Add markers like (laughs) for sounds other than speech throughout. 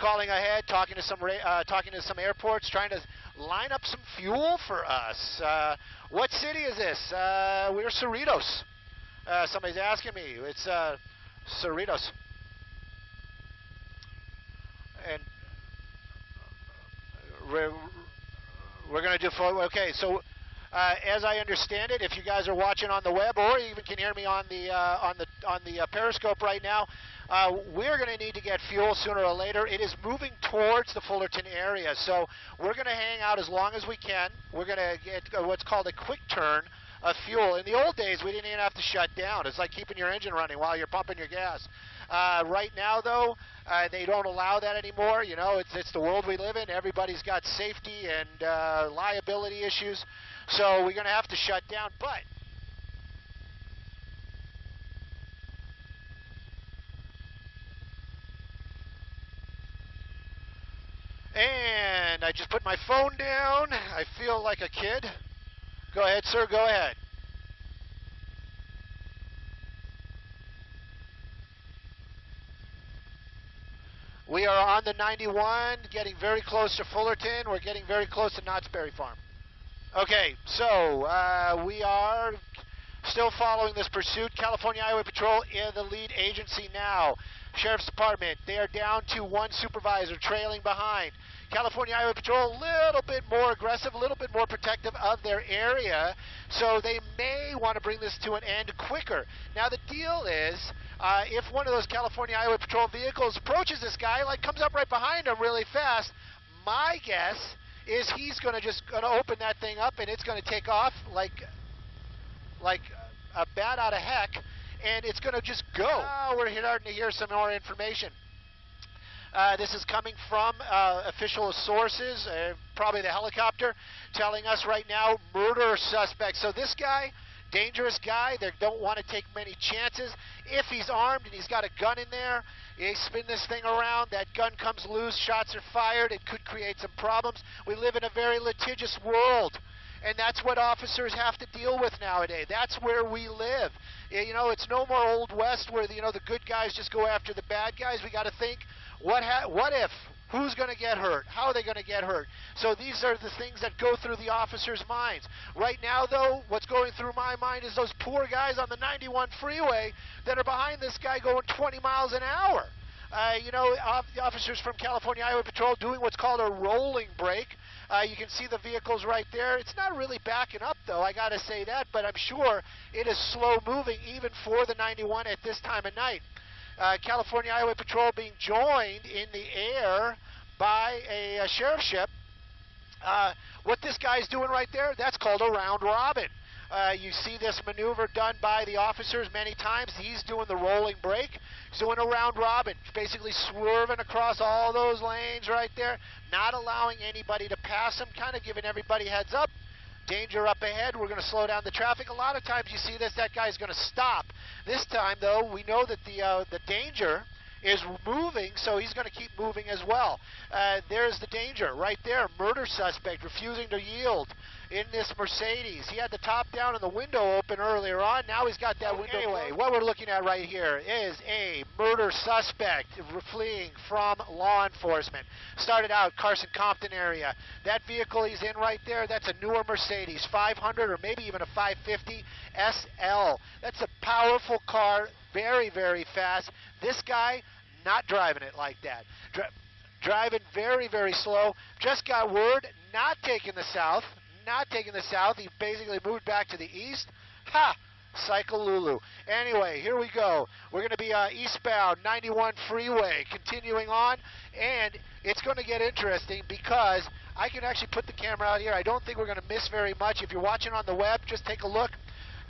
calling ahead, talking to some uh, talking to some airports, trying to line up some fuel for us. Uh, what city is this? Uh, we're Cerritos. Uh, somebody's asking me. It's uh, Cerritos. And we're, we're going to do, okay, so uh, as I understand it, if you guys are watching on the web or even can hear me on the uh, on the on the uh, Periscope right now, uh, we're going to need to get fuel sooner or later. It is moving towards the Fullerton area, so we're going to hang out as long as we can. We're going to get what's called a quick turn of fuel. In the old days, we didn't even have to shut down. It's like keeping your engine running while you're pumping your gas. Uh, right now, though, uh, they don't allow that anymore. You know, it's it's the world we live in. Everybody's got safety and uh, liability issues, so we're going to have to shut down. But And I just put my phone down. I feel like a kid. Go ahead, sir. Go ahead. We are on the 91, getting very close to Fullerton. We're getting very close to Knott's Berry Farm. Okay, so uh, we are still following this pursuit. California Highway Patrol is the lead agency now. Sheriff's Department, they are down to one supervisor trailing behind. California Highway Patrol a little bit more aggressive, a little bit more protective of their area, so they may want to bring this to an end quicker. Now the deal is, uh, if one of those California Highway Patrol vehicles approaches this guy, like comes up right behind him really fast, my guess is he's going to just going to open that thing up and it's going to take off like like a bat out of heck, and it's going to just go. Now we're starting to hear some more information. Uh, this is coming from uh, official sources, uh, probably the helicopter, telling us right now murder suspect. So this guy, dangerous guy, they don't want to take many chances. If he's armed and he's got a gun in there, they spin this thing around, that gun comes loose, shots are fired, it could create some problems. We live in a very litigious world and that's what officers have to deal with nowadays. That's where we live. You know, it's no more old west where you know the good guys just go after the bad guys. We got to think what ha- what if? Who's going to get hurt? How are they going to get hurt? So these are the things that go through the officers' minds. Right now, though, what's going through my mind is those poor guys on the 91 freeway that are behind this guy going 20 miles an hour. Uh, you know, the officers from California Highway Patrol doing what's called a rolling break. Uh, you can see the vehicles right there. It's not really backing up, though, I got to say that, but I'm sure it is slow moving even for the 91 at this time of night uh, California Highway Patrol being joined in the air by a, a sheriff's ship. Uh, what this guy's doing right there, that's called a round robin. Uh, you see this maneuver done by the officers many times. He's doing the rolling break. He's doing a round robin, basically swerving across all those lanes right there, not allowing anybody to pass him, kind of giving everybody heads up. Danger up ahead. We're going to slow down the traffic. A lot of times you see this, that guy's going to stop. This time, though, we know that the uh, the danger is moving, so he's going to keep moving as well. Uh, there's the danger right there. Murder suspect refusing to yield in this Mercedes. He had the top down and the window open earlier on. Now he's got that window. Anyway, what we're looking at right here is a murder suspect fleeing from law enforcement. Started out Carson Compton area. That vehicle he's in right there, that's a newer Mercedes 500 or maybe even a 550 SL. That's a powerful car, very, very fast. This guy not driving it like that. Dri driving very, very slow. Just got word, not taking the south, not taking the south. He basically moved back to the east. Ha! Cycle Lulu. Anyway, here we go. We're going to be uh, eastbound 91 freeway, continuing on, and it's going to get interesting because I can actually put the camera out here. I don't think we're going to miss very much. If you're watching on the web, just take a look.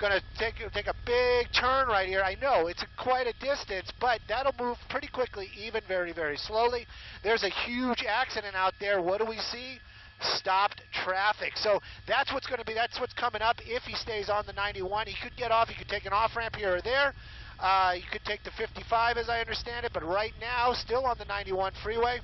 Going to take take a big turn right here. I know it's a, quite a distance, but that'll move pretty quickly, even very very slowly. There's a huge accident out there. What do we see? Stopped traffic. So that's what's going to be, that's what's coming up if he stays on the 91. He could get off, he could take an off ramp here or there. Uh, you could take the 55 as I understand it, but right now, still on the 91 freeway.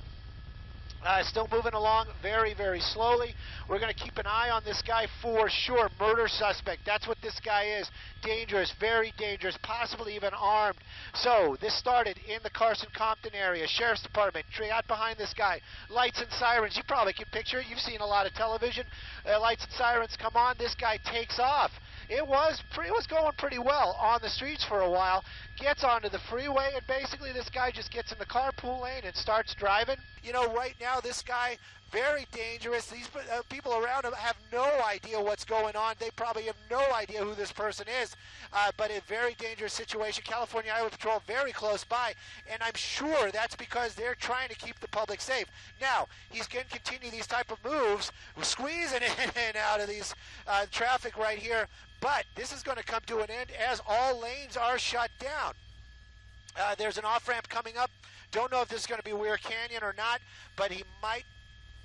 Uh, still moving along very, very slowly. We're going to keep an eye on this guy for sure. Murder suspect. That's what this guy is. Dangerous, very dangerous, possibly even armed. So, this started in the Carson Compton area. Sheriff's Department, got behind this guy. Lights and sirens. You probably can picture it. You've seen a lot of television. Uh, lights and sirens come on. This guy takes off it was it was going pretty well on the streets for a while. Gets onto the freeway, and basically this guy just gets in the carpool lane and starts driving. You know, right now this guy very dangerous. These uh, people around him have no idea what's going on. They probably have no idea who this person is. Uh, but a very dangerous situation. California Highway Patrol very close by, and I'm sure that's because they're trying to keep the public safe. Now he's going to continue these type of moves, squeezing (laughs) in and out of these uh, traffic right here. But this is going to come to an end as all lanes are shut down. Uh, there's an off ramp coming up. Don't know if this is going to be Weir Canyon or not, but he might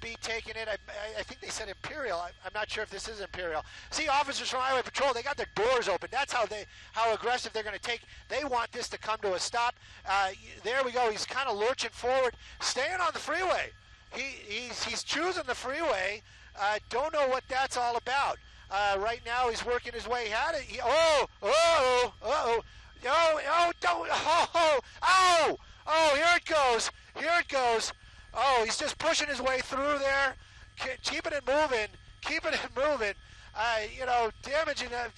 be taking it. I, I think they said Imperial. I, am not sure if this is Imperial. See, officers from Highway Patrol, they got their doors open. That's how they how aggressive they're going to take. They want this to come to a stop. Uh, there we go. He's kind of lurching forward, staying on the freeway. He, he's he's choosing the freeway. Uh, don't know what that's all about. Uh, right now, he's working his way out of it. Oh, oh, oh, oh, oh, don't, oh, oh, oh, here it goes. Here it goes. Oh, he's just pushing his way through there, keeping it moving, keeping it (laughs) moving. Uh, you know, damaging that,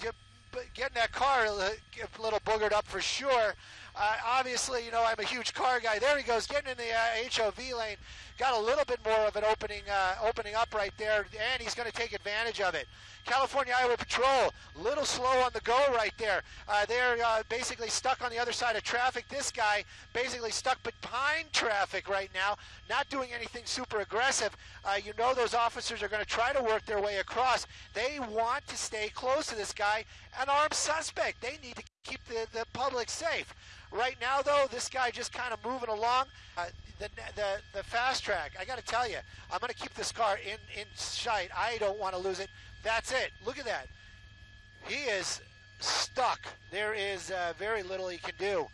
getting that car a little boogered up for sure. Uh, obviously, you know, I'm a huge car guy. There he goes, getting in the uh, HOV lane. Got a little bit more of an opening, uh, opening up right there, and he's going to take advantage of it. California Highway Patrol, little slow on the go right there. Uh, they're uh, basically stuck on the other side of traffic. This guy basically stuck behind traffic right now, not doing anything super aggressive. Uh, you know those officers are going to try to work their way across. They want to stay close to this guy, an armed suspect. They need to keep the, the public safe. Right now, though, this guy just kind of moving along. Uh, the, the, the fast I got to tell you, I'm going to keep this car in, in sight. I don't want to lose it. That's it. Look at that. He is stuck. There is uh, very little he can do.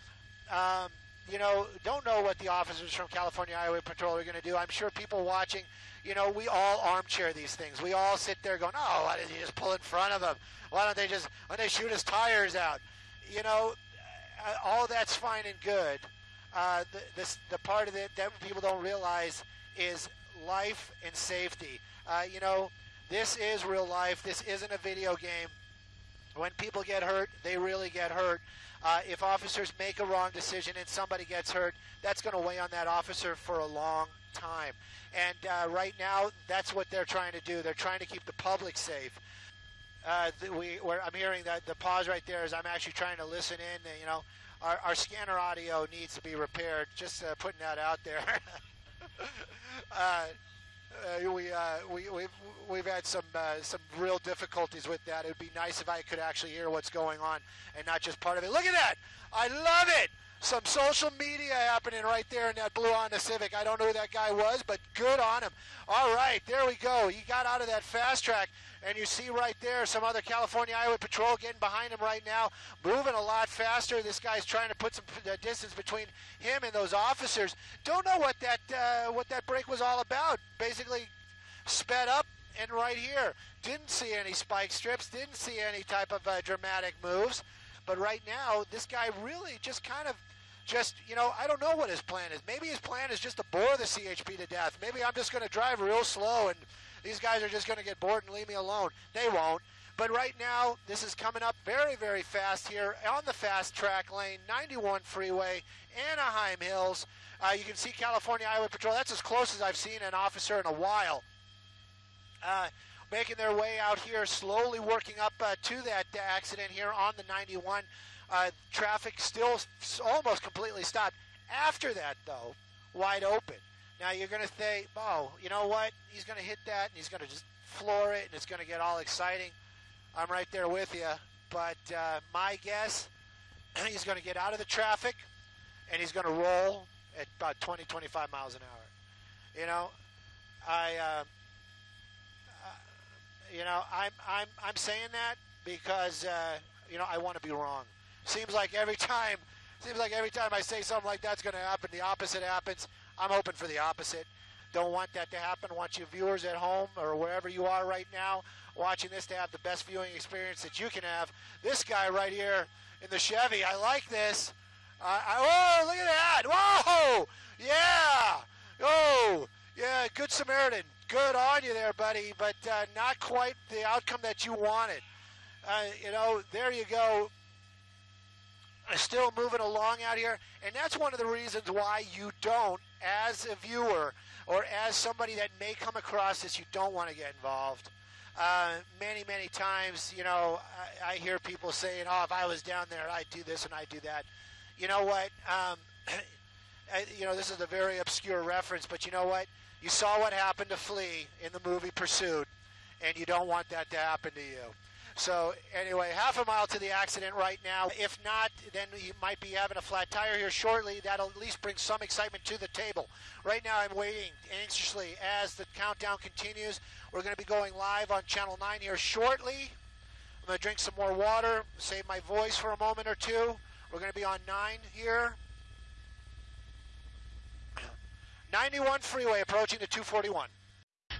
Um, you know, don't know what the officers from California Highway Patrol are going to do. I'm sure people watching, you know, we all armchair these things. We all sit there going, oh, why did he just pull in front of them? Why don't they just, why don't they shoot his tires out? You know, uh, all that's fine and good. Uh, the, this, the part of it that people don't realize is life and safety. Uh, you know, this is real life. This isn't a video game. When people get hurt, they really get hurt. Uh, if officers make a wrong decision and somebody gets hurt, that's going to weigh on that officer for a long time. And uh, right now, that's what they're trying to do. They're trying to keep the public safe. Uh, we, I'm hearing that the pause right there is I'm actually trying to listen in. You know, our, our scanner audio needs to be repaired. Just uh, putting that out there. (laughs) uh, uh, we, uh, we, we've, we've had some, uh, some real difficulties with that. It would be nice if I could actually hear what's going on and not just part of it. Look at that! I love it! Some social media happening right there in that blue Honda Civic. I don't know who that guy was, but good on him. All right, there we go. He got out of that fast track. And you see right there some other California Highway Patrol getting behind him right now, moving a lot faster. This guy's trying to put some distance between him and those officers. Don't know what that uh, what that break was all about. Basically, sped up and right here. Didn't see any spike strips. Didn't see any type of uh, dramatic moves. But right now, this guy really just kind of just, you know, I don't know what his plan is. Maybe his plan is just to bore the CHP to death. Maybe I'm just going to drive real slow and these guys are just going to get bored and leave me alone. They won't. But right now, this is coming up very, very fast here on the fast track lane, 91 freeway, Anaheim Hills. Uh, you can see California Highway Patrol. That's as close as I've seen an officer in a while. Uh, making their way out here, slowly working up uh, to that accident here on the 91. Uh, traffic still almost completely stopped. After that, though, wide open. Now you're going to say, oh, you know what? He's going to hit that and he's going to just floor it and it's going to get all exciting. I'm right there with you. But uh, my guess, (clears throat) he's going to get out of the traffic and he's going to roll at about 20, 25 miles an hour. You know, I, uh, you know, I'm, I'm, I'm saying that because, uh, you know, I want to be wrong. Seems like every time, seems like every time I say something like that's going to happen, the opposite happens. I'm hoping for the opposite. Don't want that to happen. want you viewers at home or wherever you are right now watching this to have the best viewing experience that you can have. This guy right here in the Chevy, I like this. Uh, I, oh, look at that! Whoa! Yeah! Oh, yeah, good Samaritan. Good on you there, buddy, but uh, not quite the outcome that you wanted. Uh, you know, there you go. Still moving along out here, and that's one of the reasons why you don't, as a viewer or as somebody that may come across this, you don't want to get involved. Uh, many, many times, you know, I, I, hear people saying, "Oh, if I was down there, I'd do this and I'd do that." You know what? Um, (clears throat) you know, this is a very obscure reference, but you know what? You saw what happened to Flea in the movie Pursuit, and you don't want that to happen to you. So anyway, half a mile to the accident right now. If not, then he might be having a flat tire here shortly. That'll at least bring some excitement to the table. Right now, I'm waiting anxiously as the countdown continues. We're going to be going live on Channel 9 here shortly. I'm going to drink some more water, save my voice for a moment or two. We're going to be on 9 here. 91 freeway approaching the 241.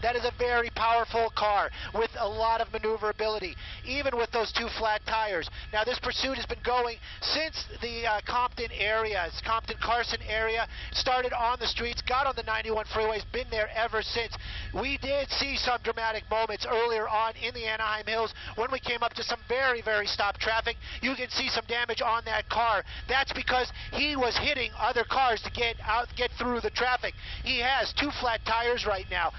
That is a very powerful car with a lot of maneuverability, even with those two flat tires. Now, this pursuit has been going since the uh, Compton area, Compton Carson area, started on the streets, got on the 91 freeways, been there ever since. We did see some dramatic moments earlier on in the Anaheim Hills when we came up to some very, very stopped traffic. You can see some damage on that car. That's because he was hitting other cars to get out, get through the traffic. He has two flat tires right now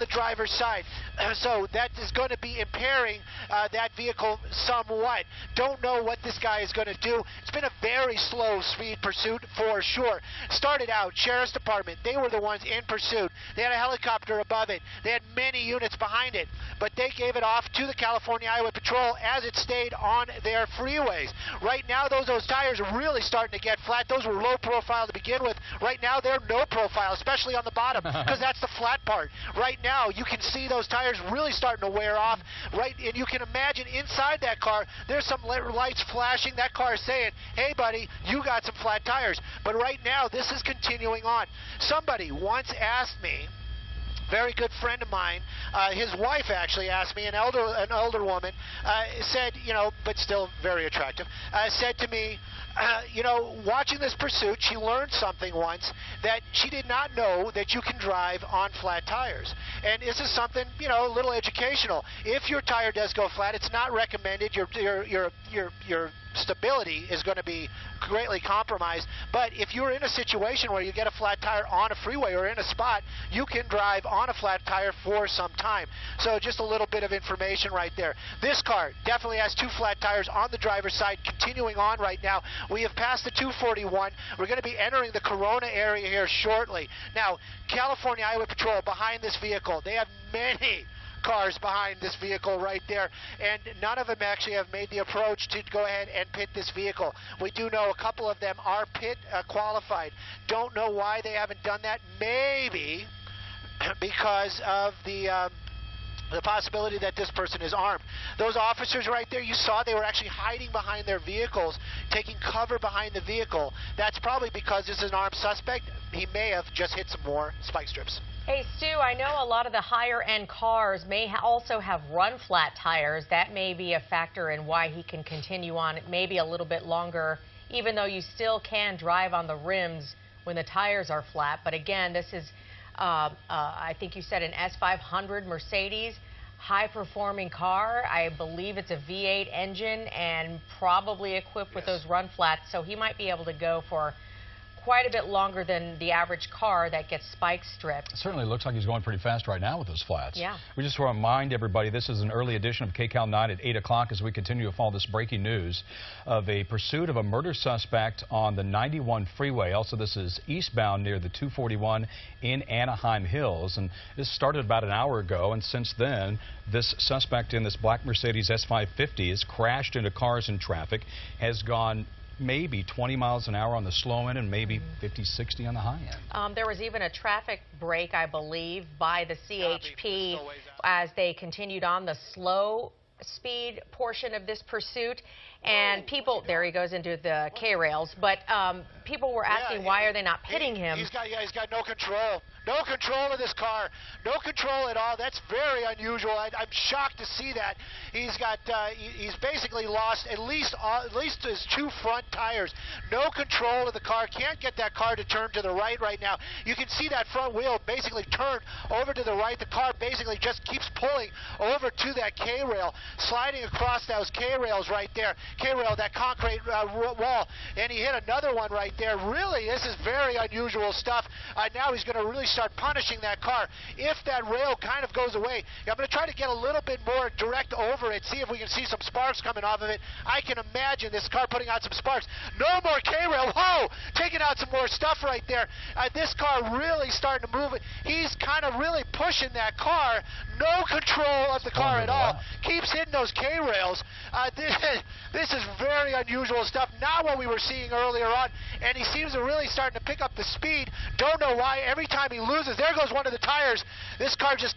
the driver's side. (clears throat) so that is going to be impairing uh, that vehicle somewhat. Don't know what this guy is going to do. It's been a very slow speed pursuit for sure. Started out, Sheriff's Department, they were the ones in pursuit. They had a helicopter above it. They had many units behind it, but they gave it off to the California Highway Patrol as it stayed on their freeways. Right now, those, those tires are really starting to get flat. Those were low profile to begin with. Right now, they're no profile, especially on the bottom, (laughs) because that's the flat part. Right now, you can see those tires really starting to wear off, right? And you can imagine inside that car, there's some lights flashing. That car is saying, hey, buddy, you got some flat tires. But right now, this is continuing on. Somebody once asked me, very good friend of mine. Uh, his wife actually asked me, an elder, an older woman, uh, said, you know, but still very attractive, uh, said to me, (clears throat) you know, watching this pursuit, she learned something once that she did not know that you can drive on flat tires. And this is something, you know, a little educational. If your tire does go flat, it's not recommended. Your your your your your stability is going to be greatly compromised. But if you're in a situation where you get a flat tire on a freeway or in a spot, you can drive on a flat tire for some time. So just a little bit of information right there. This car definitely has two flat tires on the driver's side. Continuing on right now, we have passed the 241. We're going to be entering the Corona area here shortly. Now, California Highway Patrol behind this vehicle, they have many cars behind this vehicle right there, and none of them actually have made the approach to go ahead and pit this vehicle. We do know a couple of them are pit uh, qualified. Don't know why they haven't done that. Maybe (clears throat) because of the. Um, the possibility that this person is armed. Those officers right there, you saw they were actually hiding behind their vehicles, taking cover behind the vehicle. That's probably because this is an armed suspect. He may have just hit some more spike strips. Hey, Stu, I know a lot of the higher end cars may ha also have run flat tires. That may be a factor in why he can continue on it maybe a little bit longer, even though you still can drive on the rims when the tires are flat. But again, this is, uh, uh, I think you said an S500 Mercedes high performing car. I believe it's a V8 engine and probably equipped yes. with those run flats. So he might be able to go for quite a bit longer than the average car that gets spike stripped. It certainly looks like he's going pretty fast right now with those flats. Yeah. We just want to remind everybody this is an early edition of KCAL 9 at 8 o'clock as we continue to follow this breaking news of a pursuit of a murder suspect on the 91 freeway. Also, this is eastbound near the 241 in Anaheim Hills. And this started about an hour ago, and since then, this suspect in this black Mercedes S550 has crashed into cars in traffic, has gone maybe 20 miles an hour on the slow end and maybe mm-hmm. 50, 60 on the high end. Um, there was even a traffic break, I believe, by the CHP as they continued on the slow speed portion of this pursuit. And people, there he goes into the K rails. But um, people were asking Yeah, why are they not pitting he, him? He's got yeah, he's got no control. No control of this car. No control at all. That's very unusual. I, I'm shocked to see that. He's got uh, he, he's basically lost at least uh, at least his two front tires. No control of the car. Can't get that car to turn to the right right now. You can see that front wheel basically turned over to the right. The car basically just keeps pulling over to that K rail, sliding across those K rails right there. K rail, that concrete uh, wall, and he hit another one right there. Really, this is very unusual stuff. Uh, now he's going to really start punishing that car. If that rail kind of goes away, I'm going to try to get a little bit more direct over it, see if we can see some sparks coming off of it. I can imagine this car putting out some sparks. No more K rail. Whoa, taking out some more stuff right there. Uh, this car really starting to move. He's kind of really pushing that car. No control of the car at all. Keeps hitting those K rails. Uh, (laughs) this, this is very unusual stuff. Not what we were seeing earlier on. And he seems to really starting to pick up the speed. Don't know why. Every time he loses, there goes one of the tires. This car just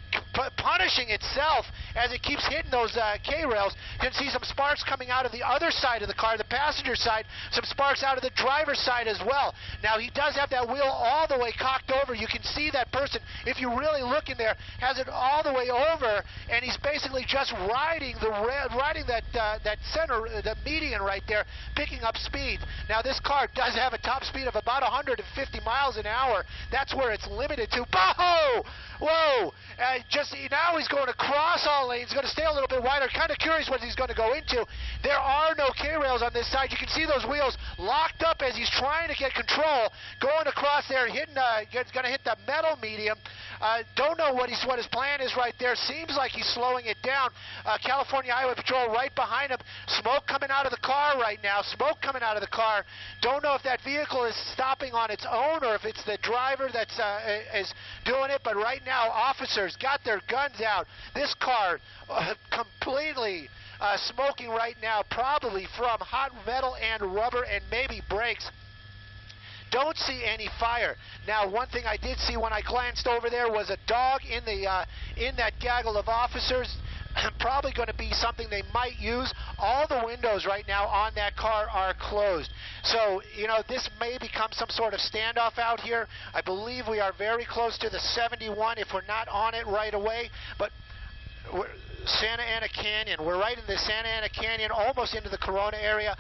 punishing itself as it keeps hitting those uh, K rails. You can see some sparks coming out of the other side of the car, the passenger side. Some sparks out of the driver's side as well. Now he does have that wheel all the way cocked over. You can see that person, if you really look in there, has it all the way over, and he's basically just riding the riding that uh, that center, uh, the median right there, picking up speed. Now this car does have a top speed of about 150 miles an hour. That's where it's limited to. Whoa! Whoa! Uh, just now he's going across all lanes. He's Going to stay a little bit wider. Kind of curious what he's going to go into. There are no K rails on this side. You can see those wheels locked up as he's trying to get control. Going across there, hitting. Uh, going to hit the metal medium. Uh, don't know what he's what his plan is right there. Seems like he's slowing it down. Uh, California Highway Patrol right behind him. Smoke coming out of the car right now. Smoke coming out of the car. Don't know if that vehicle is stopping on its own or if it's the driver that's uh, is doing it. But right now, officers got their guns out. This car uh, completely. Uh, smoking right now, probably from hot metal and rubber and maybe brakes don't see any fire. Now, one thing I did see when I glanced over there was a dog in the uh, in that gaggle of officers. Probably going to be something they might use. All the windows right now on that car are closed. So, you know, this may become some sort of standoff out here. I believe we are very close to the 71 if we're not on it right away. But Santa Ana Canyon. We're right in the Santa Ana Canyon, almost into the Corona area,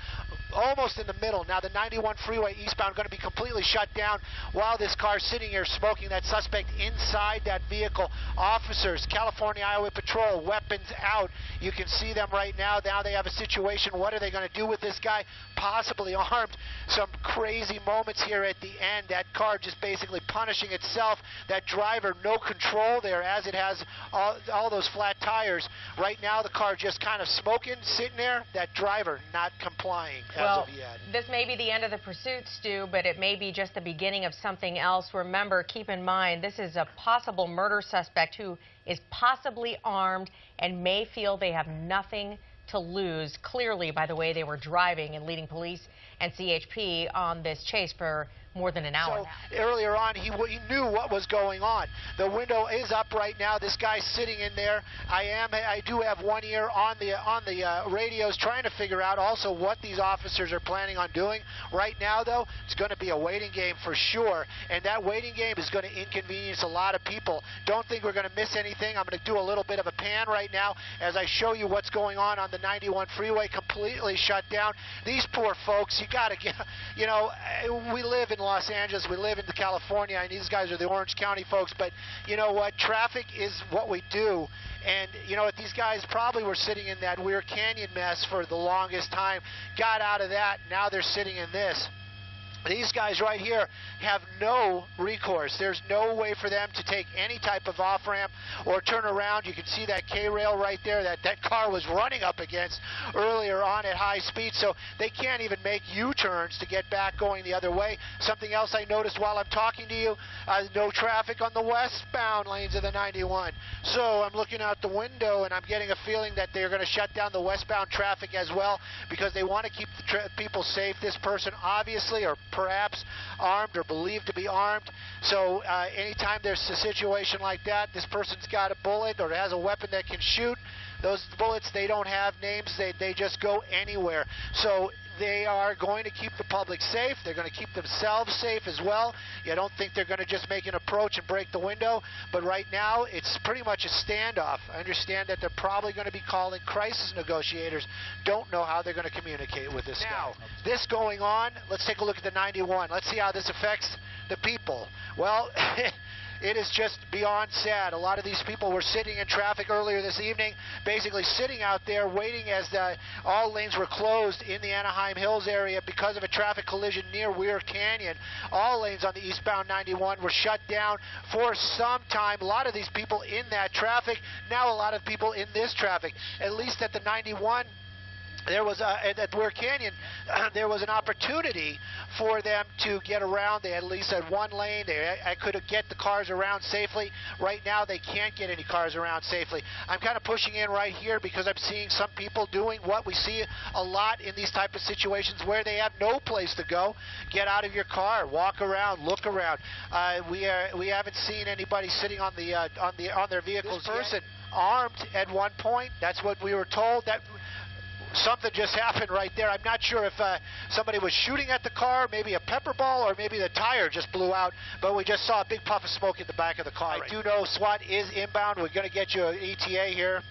almost in the middle. Now the 91 freeway eastbound going to be completely shut down while this car's sitting here smoking. That suspect inside that vehicle. Officers, California Highway Patrol, weapons out. You can see them right now. Now they have a situation. What are they going to do with this guy? Possibly armed. Some crazy moments here at the end. That car just basically punishing itself. That driver, no control there as it has all, all those flat tires. Right now, the car just kind of smoking, sitting there. That driver not complying well, this may be the end of the pursuit, Stu, but it may be just the beginning of something else. Remember, keep in mind, this is a possible murder suspect who is possibly armed and may feel they have nothing to lose, clearly, by the way they were driving and leading police and CHP on this chase for more than an hour So now. earlier on, he, he knew what was going on. The window is up right now. This guy's sitting in there. I am. I do have one ear on the on the uh, radios, trying to figure out also what these officers are planning on doing. Right now, though, it's going to be a waiting game for sure, and that waiting game is going to inconvenience a lot of people. Don't think we're going to miss anything. I'm going to do a little bit of a pan right now as I show you what's going on on the 91 freeway, completely shut down. These poor folks, you got to get. You know, we live in Los Angeles, we live in California, and these guys are the Orange County folks. But you know what? Traffic is what we do. And you know what? These guys probably were sitting in that Weir Canyon mess for the longest time. Got out of that. Now they're sitting in this. These guys right here have no recourse. There's no way for them to take any type of off ramp or turn around. You can see that K rail right there that that car was running up against earlier on at high speed. So they can't even make U turns to get back going the other way. Something else I noticed while I'm talking to you uh, no traffic on the westbound lanes of the 91. So I'm looking out the window and I'm getting a feeling that they're going to shut down the westbound traffic as well because they want to keep the people safe. This person obviously or perhaps armed or believed to be armed. So uh, anytime there's a situation like that, this person's got a bullet or has a weapon that can shoot. Those bullets, they don't have names. They, they just go anywhere. So they are going to keep the public safe. They're going to keep themselves safe as well. You don't think they're going to just make an approach and break the window, but right now it's pretty much a standoff. I understand that they're probably going to be calling crisis negotiators. Don't know how they're going to communicate with this now. Guy. This going on, let's take a look at the 91. Let's see how this affects the people. Well, (laughs) it is just beyond sad. A lot of these people were sitting in traffic earlier this evening, basically sitting out there waiting as the, all lanes were closed in the Anaheim Hills area because of a traffic collision near Weir Canyon. All lanes on the eastbound 91 were shut down for some time. A lot of these people in that traffic, now a lot of people in this traffic. At least at the 91 there was a, at Weir Canyon, uh, (clears throat) there was an opportunity for them to get around. They at least had one lane. They I could get the cars around safely. Right now, they can't get any cars around safely. I'm kind of pushing in right here because I'm seeing some people doing what we see a lot in these type of situations where they have no place to go. Get out of your car, walk around, look around. Uh, we are we haven't seen anybody sitting on the uh, on the on their vehicles. This person armed at one point. That's what we were told. That something just happened right there. I'm not sure if uh, somebody was shooting at the car, maybe a pepper ball, or maybe the tire just blew out. But we just saw a big puff of smoke in the back of the car. Right. I do know SWAT is inbound. We're going to get you an ETA here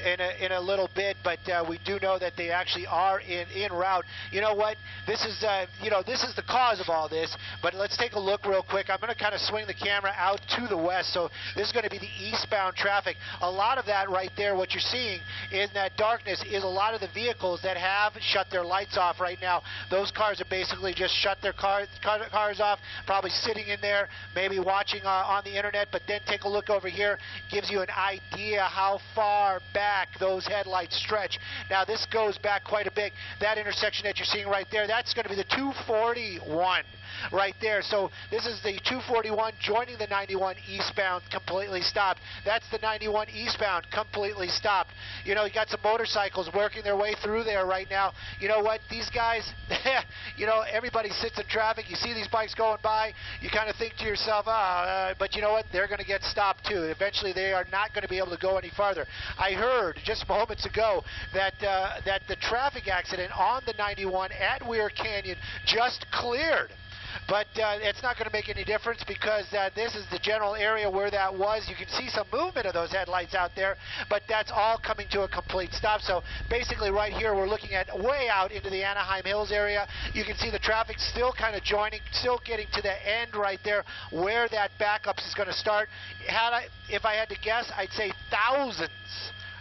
in a, in a little bit, but uh, we do know that they actually are in in route. You know what? This is uh, you know this is the cause of all this. But let's take a look real quick. I'm going to kind of swing the camera out to the west. So this is going to be the eastbound traffic. A lot of that right there, what you're seeing in that darkness, is a lot of the vehicles that have shut their lights off right now. Those cars are basically just shut their car, car cars off, probably sitting in there, maybe watching uh, on the internet. But then take a look over here, gives you an idea how far back back those headlights stretch. Now this goes back quite a bit. That intersection that you're seeing right there, that's going to be the 241 right there. So this is the 241 joining the 91 eastbound completely stopped. That's the 91 eastbound completely stopped. You know, you got some motorcycles working their way through there right now. You know what? These guys, (laughs) you know, everybody sits in traffic. You see these bikes going by. You kind of think to yourself, ah, uh, but you know what? They're going to get stopped too. Eventually, they are not going to be able to go any farther. I heard just moments ago that uh, that the traffic accident on the 91 at Weir Canyon just cleared. But uh, it's not going to make any difference because uh, this is the general area where that was. You can see some movement of those headlights out there, but that's all coming to a complete stop. So basically right here we're looking at way out into the Anaheim Hills area. You can see the traffic still kind of joining, still getting to the end right there where that backup is going to start. Had I, if I had to guess, I'd say thousands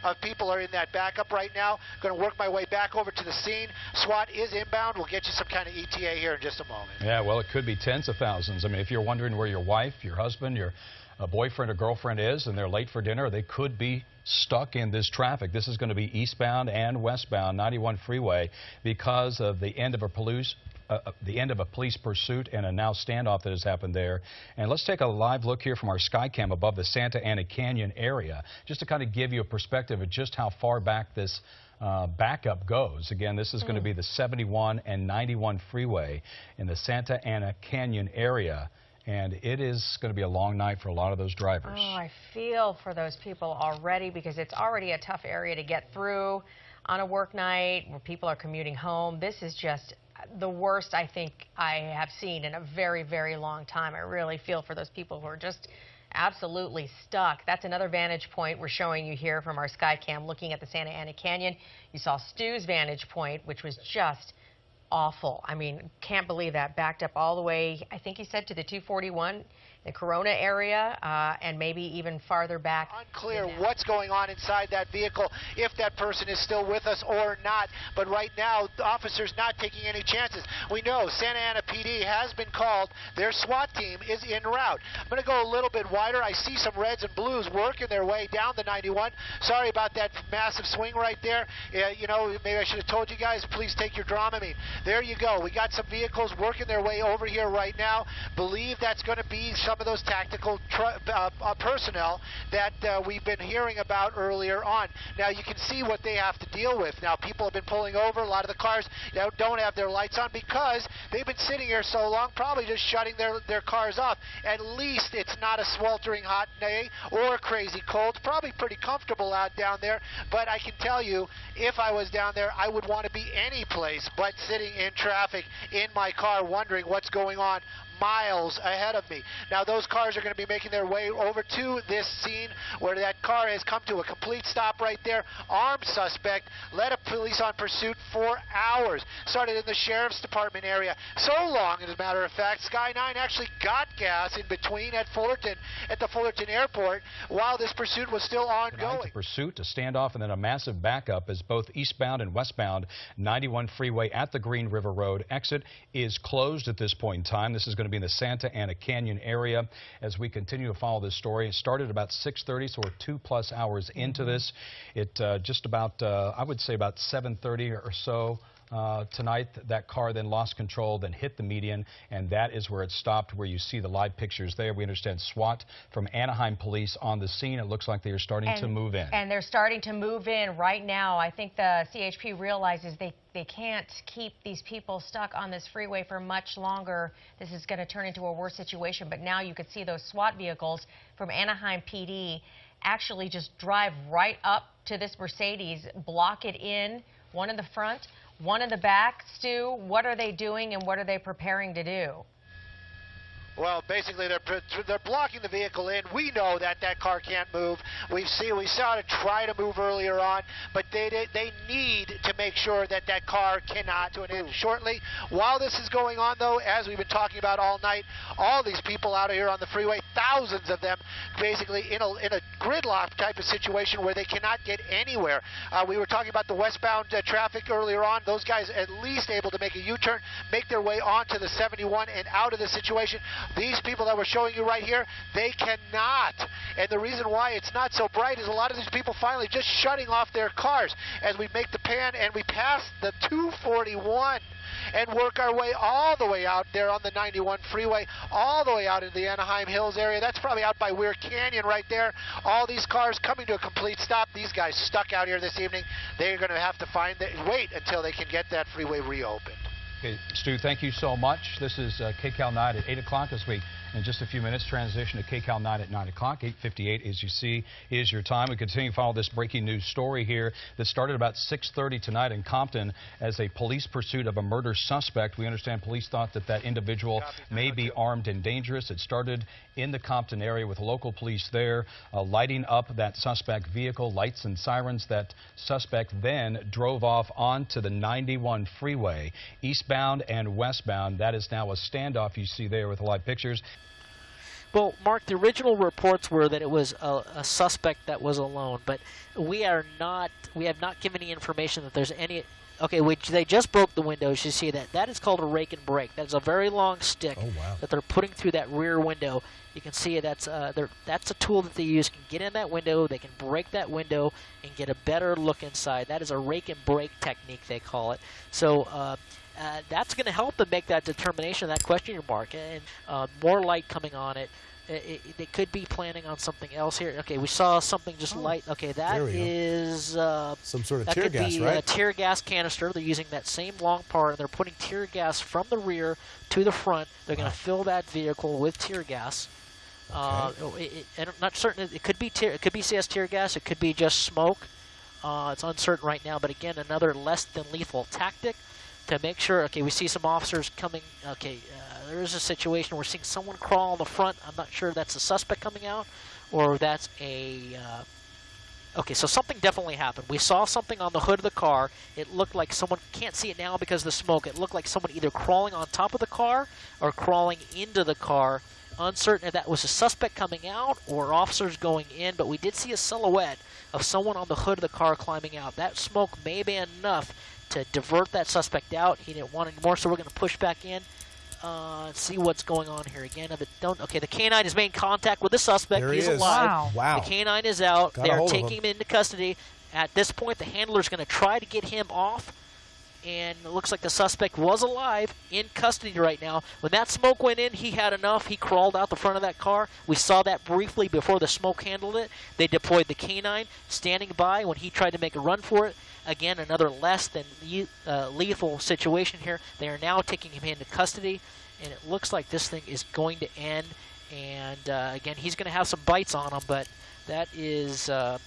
of people are in that backup right now. Going to work my way back over to the scene. SWAT is inbound. We'll get you some kind of ETA here in just a moment. Yeah, well, it could be tens of thousands. I mean, if you're wondering where your wife, your husband, your a boyfriend or girlfriend is and they're late for dinner, they could be stuck in this traffic. This is going to be eastbound and westbound 91 freeway because of the end of a police uh, the end of a police pursuit and a now standoff that has happened there. And let's take a live look here from our Skycam above the Santa Ana Canyon area, just to kind of give you a perspective of just how far back this uh, backup goes. Again, this is mm. going to be the 71 and 91 freeway in the Santa Ana Canyon area. And it is going to be a long night for a lot of those drivers. Oh, I feel for those people already because it's already a tough area to get through on a work night where people are commuting home. This is just the worst I think I have seen in a very, very long time. I really feel for those people who are just absolutely stuck. That's another vantage point we're showing you here from our Skycam looking at the Santa Ana Canyon. You saw Stu's vantage point, which was just awful. I mean, can't believe that. Backed up all the way, I think he said, to the 241 the Corona area uh, and maybe even farther back. Unclear what's going on inside that vehicle, if that person is still with us or not. But right now, the officers not taking any chances. We know Santa Ana PD has been called. Their SWAT team is en route. I'm going to go a little bit wider. I see some reds and blues working their way down the 91. Sorry about that massive swing right there. Uh, you know, maybe I should have told you guys, please take your Dramamine. There you go. We got some vehicles working their way over here right now. Believe that's going to be some of those tactical uh, uh, personnel that uh, we've been hearing about earlier on. Now you can see what they have to deal with. Now people have been pulling over. A lot of the cars you know, don't have their lights on because they've been sitting here so long, probably just shutting their, their cars off. At least it's not a sweltering hot day or crazy cold. Probably pretty comfortable out down there. But I can tell you, if I was down there, I would want to be any place but sitting in traffic in my car wondering what's going on miles ahead of me. Now those cars are going to be making their way over to this scene where that car has come to a complete stop right there. Armed suspect led a police on pursuit for hours. Started in the sheriff's department area. So long, as a matter of fact, Sky 9 actually got gas in between at Fullerton, at the Fullerton airport, while this pursuit was still ongoing. A pursuit, a standoff, and then a massive backup as both eastbound and westbound 91 freeway at the Green River Road exit is closed at this point in time. This is going to to be in the Santa Ana Canyon area as we continue to follow this story. It started about 6.30, so we're two plus hours into mm-hmm. this. It uh, just about, uh, I would say about 7.30 or so uh, tonight. That car then lost control, then hit the median, and that is where it stopped, where you see the live pictures there. We understand SWAT from Anaheim Police on the scene. It looks like they are starting and, to move in. And they're starting to move in right now. I think the CHP realizes they they can't keep these people stuck on this freeway for much longer. This is going to turn into a worse situation. But now you could see those SWAT vehicles from Anaheim PD actually just drive right up to this Mercedes, block it in, one in the front, one in the back. Stu, what are they doing and what are they preparing to do? Well, basically, they're they're blocking the vehicle in. We know that that car can't move. We see we saw it try to move earlier on, but they they, they need to make sure that that car cannot to an shortly. While this is going on, though, as we've been talking about all night, all these people out here on the freeway, thousands of them, basically in a in a gridlock type of situation where they cannot get anywhere. Uh, we were talking about the westbound uh, traffic earlier on. Those guys at least able to make a U-turn, make their way onto the 71 and out of the situation. These people that we're showing you right here, they cannot. And the reason why it's not so bright is a lot of these people finally just shutting off their cars as we make the pan and we pass the 241 and work our way all the way out there on the 91 freeway, all the way out into the Anaheim Hills area. That's probably out by Weir Canyon right there. All these cars coming to a complete stop. These guys stuck out here this evening. They're going to have to find wait until they can get that freeway reopened. Okay, Stu, thank you so much. This is uh, KCAL 9 at 8 o'clock as we in just a few minutes, transition to KCAL 9 at 9 o'clock. 8.58, as you see, is your time. We continue to follow this breaking news story here that started about 6.30 tonight in Compton as a police pursuit of a murder suspect. We understand police thought that that individual may be armed and dangerous. It started in the Compton area with local police there uh, lighting up that suspect vehicle, lights and sirens. That suspect then drove off onto the 91 freeway, eastbound and westbound. That is now a standoff you see there with live pictures. Well, Mark, the original reports were that it was a, a, suspect that was alone, but we are not. We have not given any information that there's any. Okay, which they just broke the windows. You see that? That is called a rake and break. That is a very long stick oh, wow. that they're putting through that rear window. You can see that's uh, that's a tool that they use. Can get in that window. They can break that window and get a better look inside. That is a rake and break technique they call it. So. Uh, uh, that's going to help them make that determination, that question mark, and uh, more light coming on it. It, it. They could be planning on something else here. Okay, we saw something just oh, light. Okay, that is uh, some sort of that tear could gas, be right? A tear gas canister. They're using that same long part, and they're putting tear gas from the rear to the front. They're wow. going to fill that vehicle with tear gas. Okay. Uh, it, it, I'm not certain. It could be tear, it could be CS tear gas. It could be just smoke. Uh, it's uncertain right now, but again, another less than lethal tactic to make sure, okay, we see some officers coming, okay, uh, there is a situation we're seeing someone crawl on the front. I'm not sure that's a suspect coming out or that's a, uh, okay, so something definitely happened. We saw something on the hood of the car. It looked like someone, can't see it now because of the smoke, it looked like someone either crawling on top of the car or crawling into the car. Uncertain if that was a suspect coming out or officers going in, but we did see a silhouette of someone on the hood of the car climbing out. That smoke may be enough to divert that suspect out. He didn't want any more, so we're going to push back in. Uh, see what's going on here again. If it don't, okay, the canine is making contact with the suspect. There He's he is. alive. Wow. wow. The canine is out. Got They're taking him into custody. At this point, the handler is going to try to get him off. and it looks like the suspect was alive in custody right now. When that smoke went in, he had enough. He crawled out the front of that car. We saw that briefly before the smoke handled it. They deployed the canine standing by when he tried to make a run for it. Again, another less than uh, lethal situation here. They are now taking him into custody, and it looks like this thing is going to end. And uh, again, he's going to have some bites on him, but that is uh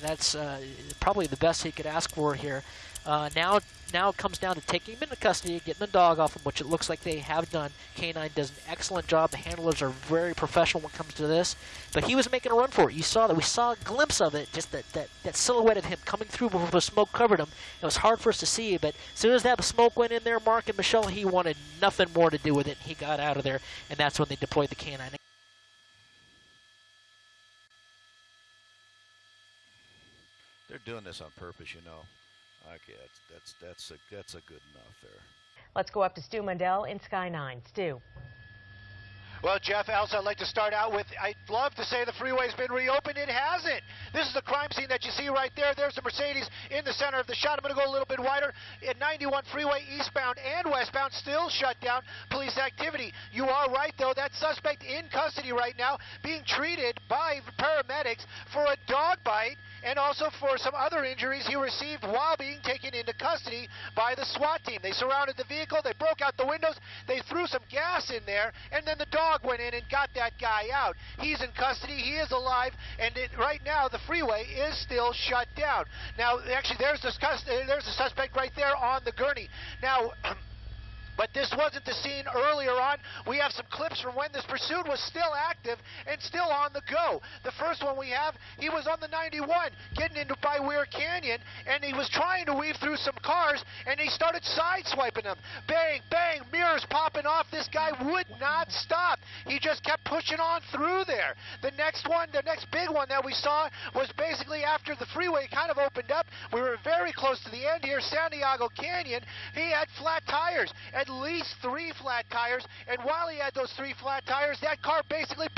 that's uh, probably the best he could ask for here. Uh, now, now it comes down to taking him into custody, getting the dog off him, which it looks like they have done. Canine does an excellent job. The handlers are very professional when it comes to this. But he was making a run for it. You saw that. We saw a glimpse of it, just that, that, that silhouette of him coming through before the smoke covered him. It was hard for us to see, but as soon as that smoke went in there, Mark and Michelle, he wanted nothing more to do with it. He got out of there, and that's when they deployed the canine. They're doing this on purpose, you know. Okay, that's that's that's a that's a good enough there. Let's go up to Stu Mundel in Sky 9. Stu. Well, Jeff, Elsa, I'd like to start out with, I'd love to say the freeway's been reopened. It hasn't. This is the crime scene that you see right there. There's the Mercedes in the center of the shot. I'm going to go a little bit wider. At 91 freeway, eastbound and westbound, still shut down. Police activity. You are right, though. That suspect in custody right now, being treated by paramedics for a dog bite and also for some other injuries he received while being taken into custody by the SWAT team. They surrounded the vehicle, they broke out the windows, they threw some gas in there, and then the dog went in and got that guy out. He's in custody, he is alive, and it, right now the freeway is still shut down. Now, actually, there's the, there's the suspect right there on the gurney. Now, (clears throat) But this wasn't the scene earlier on. We have some clips from when this pursuit was still active and still on the go. The first one we have, he was on the 91 getting into by Weir Canyon, and he was trying to weave through some cars, and he started sideswiping them. Bang, bang, mirrors popping off. This guy would not stop. He just kept pushing on through there. The next one, the next big one that we saw was basically after the freeway kind of opened up. We were very close to the end here, Santiago Canyon. He had flat tires. And at least three flat tires, and while he had those three flat tires, that car basically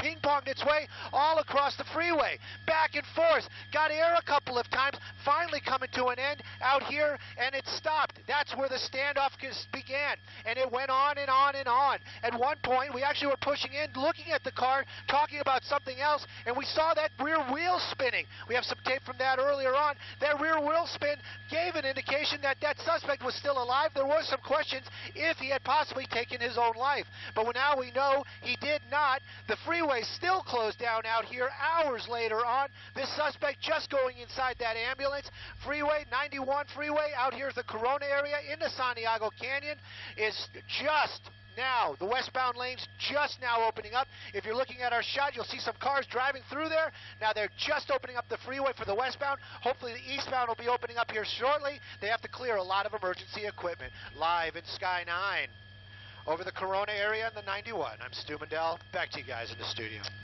its way all across the freeway, back and forth, got air a couple of times, finally coming to an end out here, and it stopped. That's where the standoff began, and it went on and on and on. At one point, we actually were pushing in, looking at the car, talking about something else, and we saw that rear wheel spinning. We have some tape from that earlier on. That rear wheel spin gave an indication that that suspect was still alive. There was some questions if he had possibly taken his own life. But now we know he did not. The freeway still closed down out here hours later on. This suspect just going inside that ambulance. Freeway, 91 freeway out here is the Corona area in the Santiago Canyon is just now. The westbound lane's just now opening up. If you're looking at our shot, you'll see some cars driving through there. Now they're just opening up the freeway for the westbound. Hopefully the eastbound will be opening up here shortly. They have to clear a lot of emergency equipment. Live in Sky 9 over the Corona area in the 91. I'm Stu Mundel. Back to you guys in the studio.